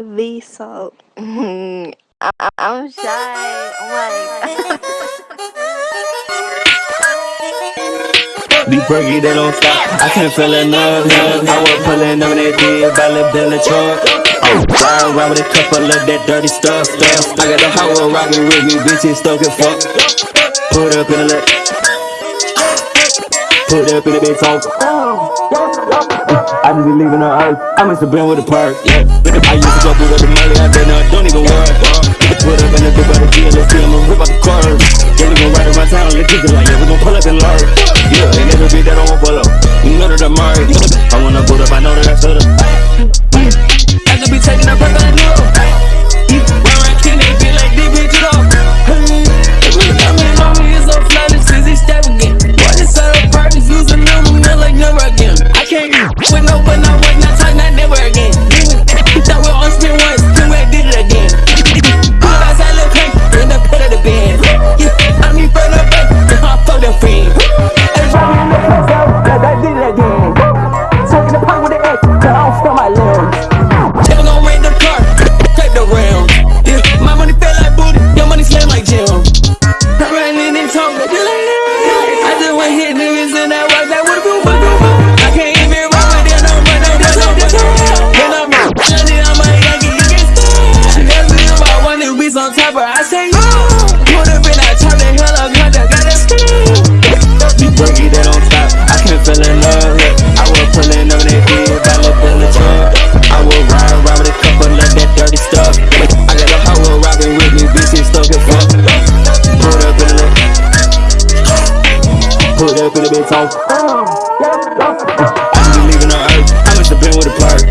V salt. I'm, I'm shy. I'm like. Be perky, they don't stop. I can't feel enough. I was pulling up in that deal, by lip in the truck. Oh, ride around with a couple of that dirty stuff, stuff. I got the whole rockin' with me, bitches stuck and fuck. Put up in the lip. Put up in the big talk. I just be leaving the earth. I must have been with the park. Yeah. I used to go through the money, I now I don't even worry. Put up in the big body deal, let's see, I'ma rip out the curve. Yeah, we gon' ride around town, let's keep it like, yeah, we gon' pull up and learn. Yeah, ain't never be that I won't pull up. You know that I'm married. I wanna put up, I know that I should've. I could be taking up a gun, in that rock, that been fun. I can't even run with them, no, no. When I'm running, I'm Yankee, you can stand. Never if I want to be some top, I say, big talk. I just be leaving the earth. I must have been with a park.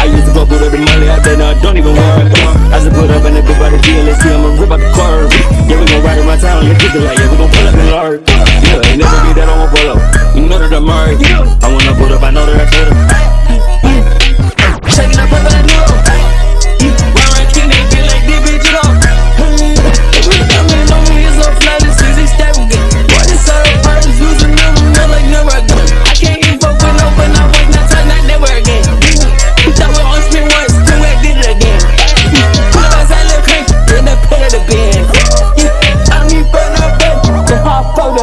I used to fuck with the money, I bet now I don't even worry. I just put up in the big body deal, let's see, I'ma rip out the curve. Yeah, we gon' ride around town, let's get it like, yeah, we gon' pull up and lard. Yeah, ain't never be that I won't pull up. You know that I'm married. I wanna put up, I know that I should've.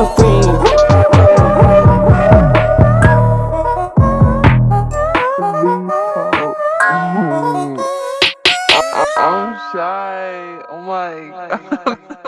fiend. I'm shy. Oh my oh god.